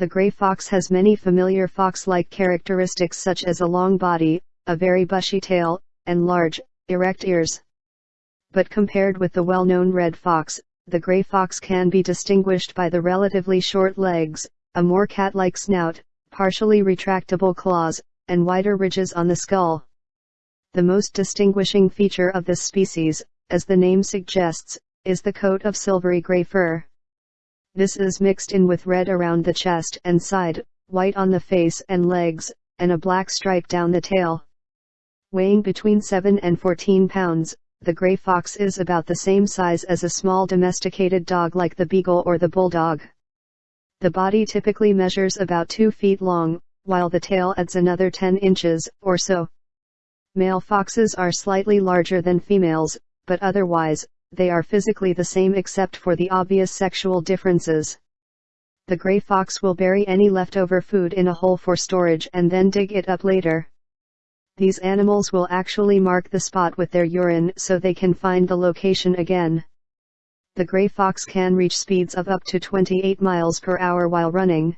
The gray fox has many familiar fox-like characteristics such as a long body, a very bushy tail, and large, erect ears. But compared with the well-known red fox, the gray fox can be distinguished by the relatively short legs, a more cat-like snout, partially retractable claws, and wider ridges on the skull. The most distinguishing feature of this species, as the name suggests, is the coat of silvery gray fur. This is mixed in with red around the chest and side, white on the face and legs, and a black stripe down the tail. Weighing between 7 and 14 pounds, the gray fox is about the same size as a small domesticated dog like the beagle or the bulldog. The body typically measures about 2 feet long, while the tail adds another 10 inches, or so. Male foxes are slightly larger than females, but otherwise, they are physically the same except for the obvious sexual differences. The gray fox will bury any leftover food in a hole for storage and then dig it up later. These animals will actually mark the spot with their urine so they can find the location again. The gray fox can reach speeds of up to 28 miles per hour while running.